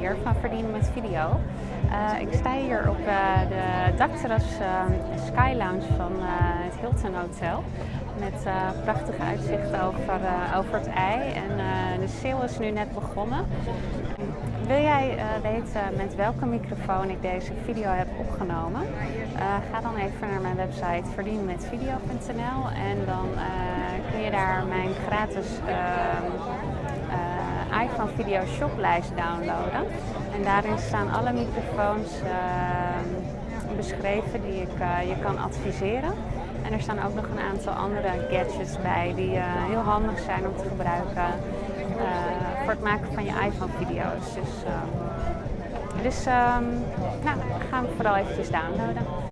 hier van Verdienen met Video. Uh, ik sta hier op uh, de dakterras uh, Sky Lounge van het Hilton Hotel. Met prachtig uitzicht over, over het ei. En de sale is nu net begonnen. Wil jij weten met welke microfoon ik deze video heb opgenomen? ga dan even naar mijn website verdienenmetvideo.nl en dan kun je daar mijn gratis iPhone Video Shoplijst downloaden. En daarin staan alle microfoons uh, beschreven die ik uh, je kan adviseren. En er staan ook nog een aantal andere gadgets bij die uh, heel handig zijn om te gebruiken eh, voor het maken van je iPhone video's. Dus, dus um, nou, gaan we vooral eventjes downloaden.